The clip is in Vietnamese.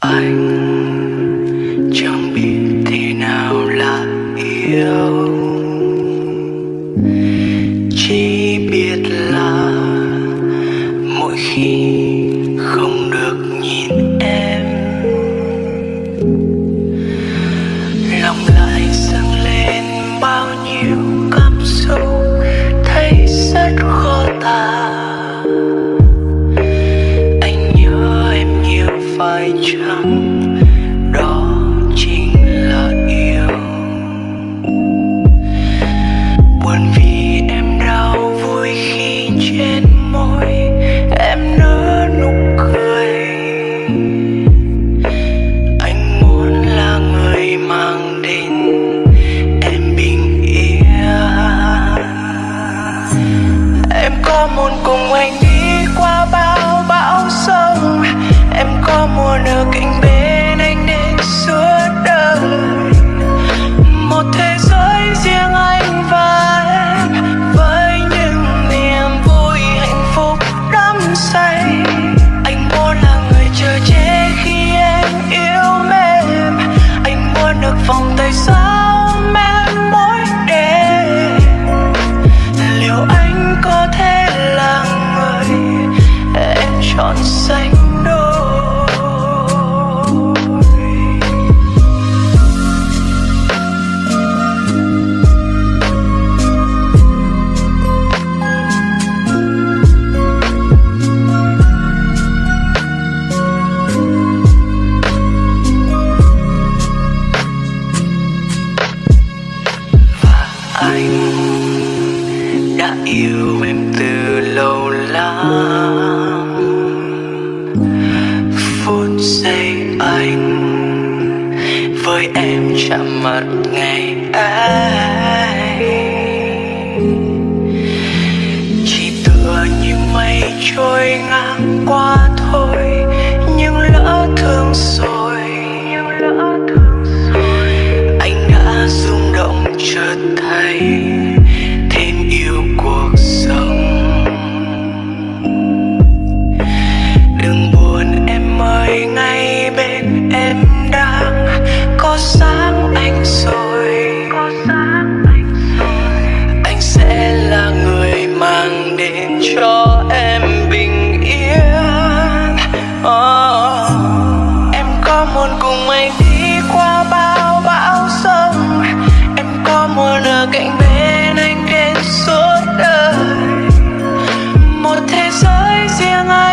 anh chẳng biết thế nào là yêu. Chỉ biết là mỗi khi face up lòng em từ lâu lắm. Phút giây anh với em chạm mặt ngày ấy. Chỉ tựa như mây trôi ngang qua 天啊！